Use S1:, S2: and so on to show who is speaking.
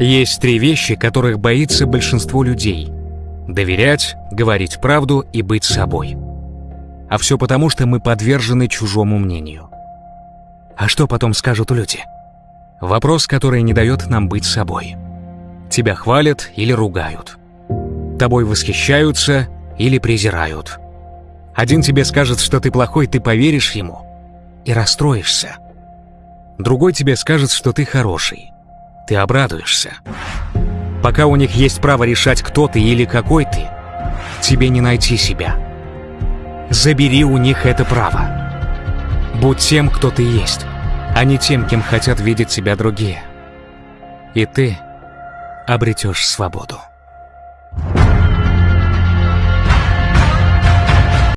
S1: Есть три вещи, которых боится большинство людей. Доверять, говорить правду и быть собой. А все потому, что мы подвержены чужому мнению. А что потом скажут люди? Вопрос, который не дает нам быть собой. Тебя хвалят или ругают. Тобой восхищаются или презирают. Один тебе скажет, что ты плохой, ты поверишь ему и расстроишься. Другой тебе скажет, что ты хороший. Ты обрадуешься. Пока у них есть право решать, кто ты или какой ты, тебе не найти себя. Забери у них это право. Будь тем, кто ты есть, а не тем, кем хотят видеть себя другие. И ты обретешь свободу.